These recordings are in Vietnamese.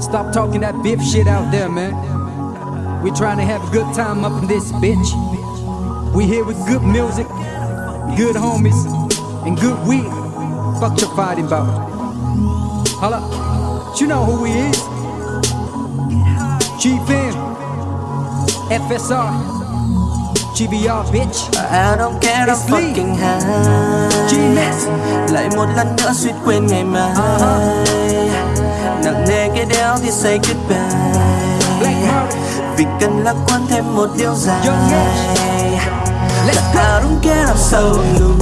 Stop talking that beef shit out there, man. We're trying to have a good time up in this bitch. We here with good music, good homies, and good weed. Fuck your fighting about. Hold up. You know who we is. G-Fam. FSR. GBR, bitch. I don't care I'm fucking high G-Max. Lại một lần nữa suýt quên ngày mai Nặng nề cái đéo thì say goodbye. Vì cần lạc quan thêm một điều dài. Let's go. I don't care I'm so loose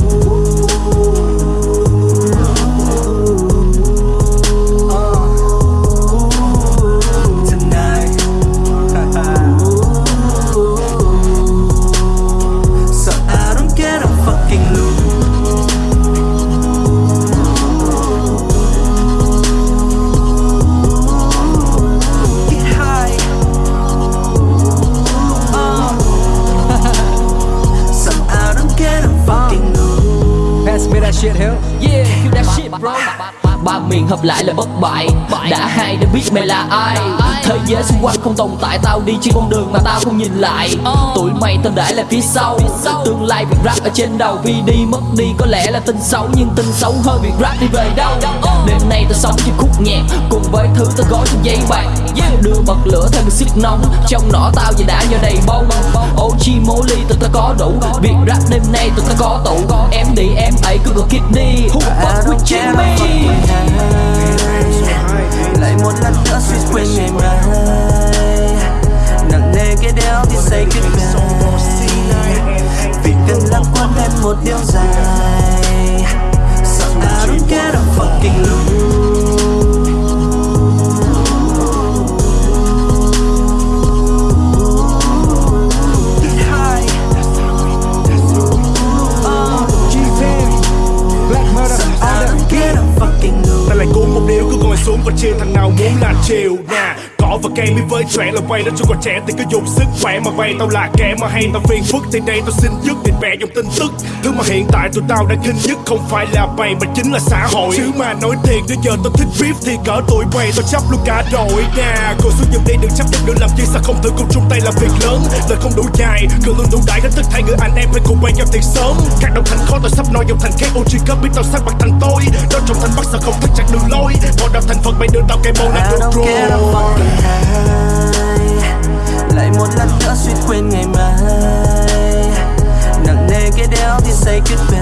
that shit, hell. Yeah, kill that shit bro Ba miền hợp lại là bất bại. Đã hai đã biết mày là ai. Thế giới xung quanh không tồn tại, Tao đi trên con đường mà tao không nhìn lại. Tụi mày tao để lại phía sau. Tương lai việc rap ở trên đầu. Vì đi mất đi có lẽ là tin xấu, Nhưng tin xấu hơn việc rap đi về đâu. Đêm nay tao sống trên khúc nhạc, Cùng với thứ tao gói trong giấy bạc Đưa bật lửa thêm sức nóng. Trong nỏ tao giờ đã nhờ đầy bông. OG mô ly tụi tao có đủ. Việc rap đêm nay tụi tao có tụ. Em đi, em ấy cứ gọi kidney Who fuck with Jimmy? I don't fucking Ta lại cuốn một điếu cứ ngồi xuống và chia thằng nào muốn là chiều nè Và cây mới với trẻ là vay Nó chưa còn trẻ thì cứ dùng sức khỏe mà vay. Tao là kẻ mà hay tao phiền phức Thì đây tao xin dứt. Định bè dùng tin tức Thứ mà hiện tại tụi tao đang khinh nhất Không phải là bày mà chính là xã hội. Chứ mà nói thiệt đến giờ tao thích beef Thì cỡ tuổi bày tao chấp luôn cả đội nha Cô xuống giùm đi đừng chấp nhận được làm chi sao không thử cùng chung tay làm việc lớn. Lời không đủ dài cường lương đủ đại đến tất hai người anh em phải cùng quen nhau từ sớm. Các đồng thành khó tao sắp nói dòng thành KOG cấp biết tao sắc bạc thành tôi. Đó trong thành bắc sao không thích chặt đường lối? Bỏ đào thành phật mày đưa tao cây môn I làm được rồi lại. Một lần nữa suýt quên ngày mai. Nặng nề cái đéo thì say goodbye.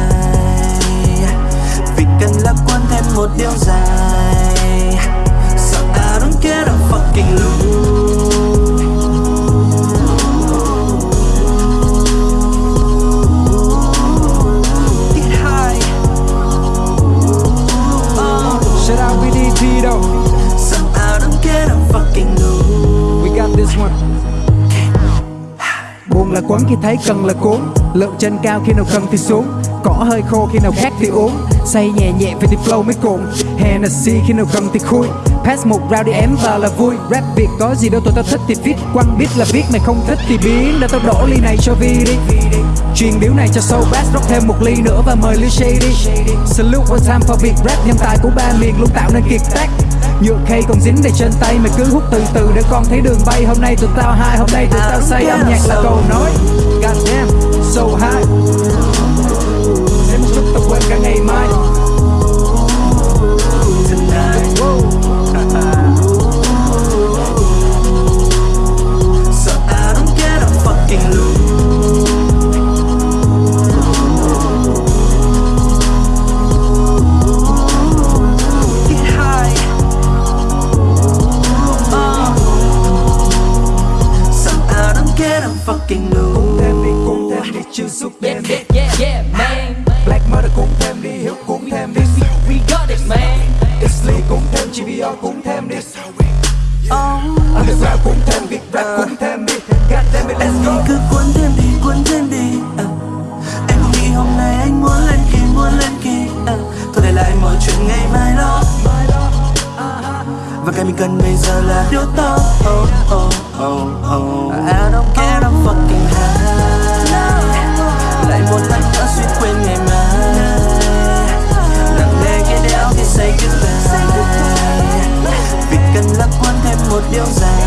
Vì cần lạc quan thêm một điều dài quấn khi thấy cần là cuốn Lượng trên cao khi nào cần thì xuống. Cỏ hơi khô khi nào khát thì uống. Say nhẹ nhẹ về thì flow mới cuộn. Hennessy khi nào cần thì khui. Pass một round đi em vào là vui. Rap Việt có gì đâu, tụi tao thích thì viết. Quăng biết là viết mày không thích thì biến. Để tao đổ ly này cho Vi đi. Truyền điếu này cho sâu. Bass Rót thêm một ly nữa và mời Lil shady. Salute one time for Việt. Rap Nhân tài của ba miền luôn tạo nên kiệt tác. Nhựa khay còn dính đầy trên tay Mày cứ hút từ từ để con thấy đường bay. Hôm nay tụi tao hai, hôm nay tụi tao say Âm nhạc là cầu nói God damn, so high hơn chỉ vì họ cũng thêm đi. Underground cũng thêm việc rap cũng thêm đi. God damn it, let's go. Cứ cuốn thêm đi, cuốn thêm đi uh. Em nghĩ hôm nay anh muốn lên kỳ, muốn lên kỳ uh. Ờ. Thôi để lại mọi chuyện ngày mai đó. Và cái mình cần bây giờ là điều to. Oh, oh, oh, oh. I don't care, I'm fucking high. Lại một lần nữa suýt quên ngày mai. Nặng nề cái đéo khi say cứ điều dài